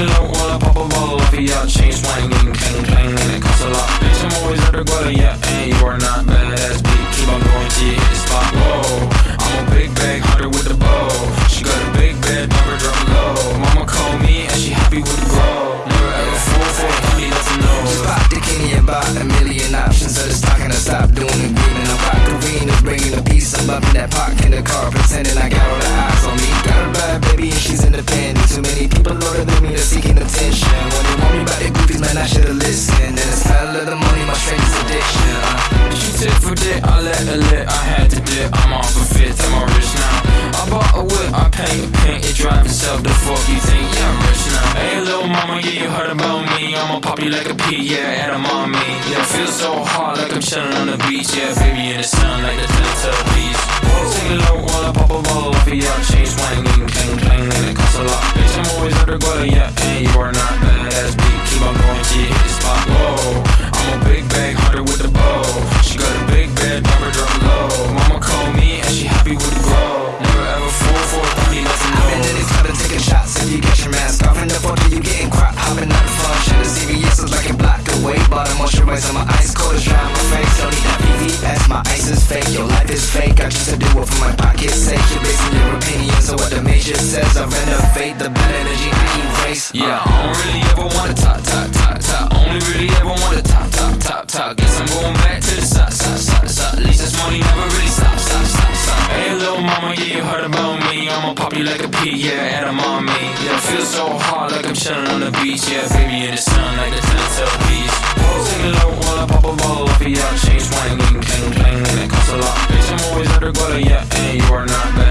it low while I pop a ball off of ya. Chain swinging, clang clang, and it costs a lot. Bitch, I'm always at the yeah, and you are not badass beat. Keep on going till you hit the spot. Whoa, I'm a big bag hunter with a bow. She got a big bed, never drop low. Mama called me and she happy with the grow. Never ever fall for a honey, doesn't know. Pop the Kenny and buy a million options the stock and I stop doing the green and I'm is bringing a piece. I'm bumping that park in the car, pretending I strangest addiction. Uh. She tit for dick, I let her lit, I had to dip. I'm off a fifth, I'm rich now. I bought a whip, I paint a paint, it drive itself. The fuck you think? Yeah, I'm rich now. Hey, little mama, yeah, you heard about me. I'ma pop you like a pea, yeah, at a mommy. Yeah, feel so hot like I'm chilling on the beach. Yeah, baby in the sun like the Teletubbies. Take it low while I pop a ball off of ya. Chain swinging, clang get your mask off. And the photo you getting crap, hopping out the function. The CVS is like a block away. Bought a moisturizer, my ice cold is dry my face. Don't need that VVS, my ice is fake. Your life is fake. I choose to do it for my pocket's sake. You're basing your opinions on what the major says. I renovate the bad energy I erase. Yeah, I don't really ever wanna talk, talk, talk, talk. Only really ever wanna talk, talk, talk, talk. I'ma pop you like a pea, yeah, at on me. Yeah, feel so hot like I'm chilling on the beach. Yeah, baby in the sun like the Teletubbies. Take it low while I pop a ball off of ya. Chain swinging, clang clang, and it costs a lot. Bitch, I'm always at the yeah, and you are not